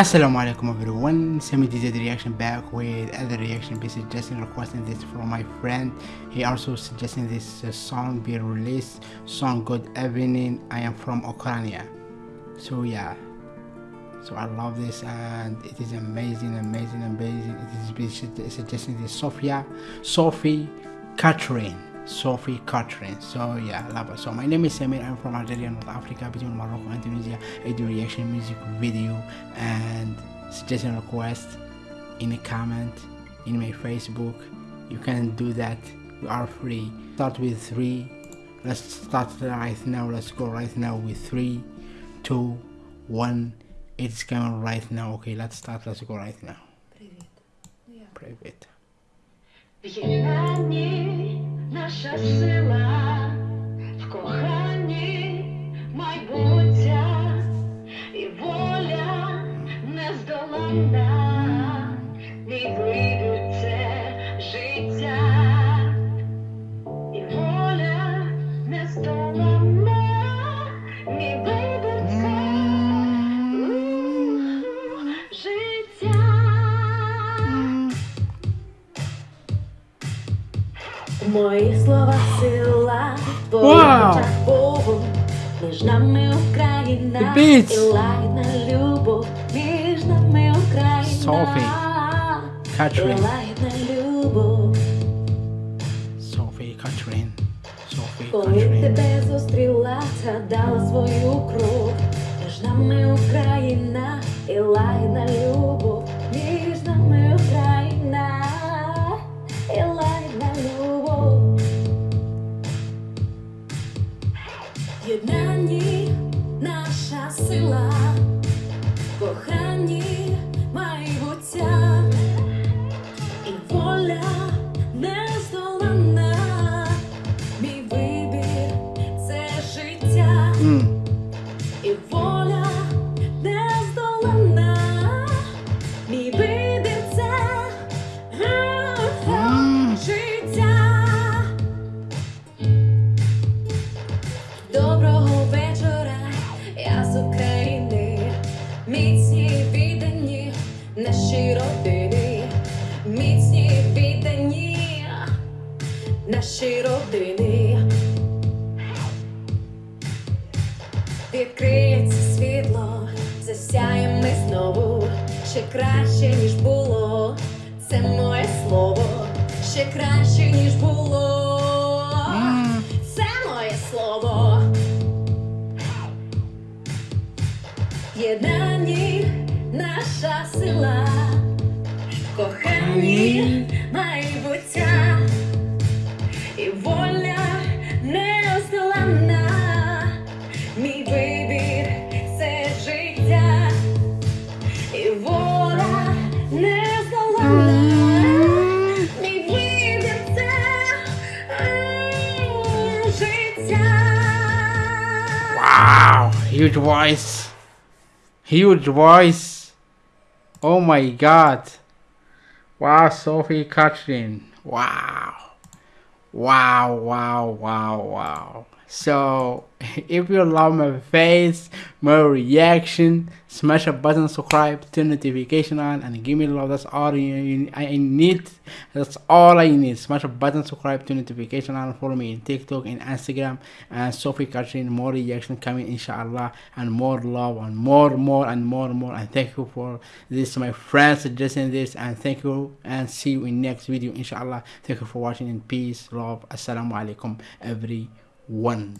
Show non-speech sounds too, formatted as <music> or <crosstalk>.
Assalamu alaikum everyone, Semi DZ reaction back with other reaction pieces Justin requesting this from my friend. He also suggesting this uh, song be released. Song good evening I am from Ukraine so yeah. So I love this and it is amazing amazing amazing. It is suggesting this Sophia Sophie Catherine Sophie Catherine. So yeah, love it. So my name is Samir. I'm from Algeria, North Africa, between Morocco and Tunisia. I do reaction music video and suggestion request in a comment in my Facebook. You can do that. You are free. Start with three. Let's start right now. Let's go right now with three, two, one. It's coming right now. Okay, let's start. Let's go right now. Привет. Привет. cachaceira. Мої слова сила, Вау! Богу, між нами Україна The beats. і лагідна любов, між нами Україна Sophie. і Catherine. лагідна любов. Sophie Catherine. Sophie Коли Catherine. тебе зустріла, згадала свою кров, між нами Україна і лагідна любов, Єднанні наша сила, коханні майбуття. І воля нездоланна. Мій вибір це життя наші родини. Відкриється світло, засяємо ми знову, ще краще, ніж було. Це моє слово, ще краще, ніж було. Це моє слово. В Єднанні наша сила, в коханні майбуття huge voice. Huge voice. Oh my god. Wow, Sophie Catherine. Wow. Wow, wow, wow, wow. So, <laughs> if you love my face, my reaction, smash a button, subscribe, turn notification on, and give me love. That's all you, I need. That's all I need. Smash a button, subscribe, turn notification on, follow me in TikTok and Instagram, and Sophie Catherine. More reaction coming, inshallah, and more love, and more, more, and more, more. And thank you for this, my friends, suggesting this, and thank you, and see you in next video, inshallah. Thank you for watching. and peace, love, assalamu alaikum, everyone one.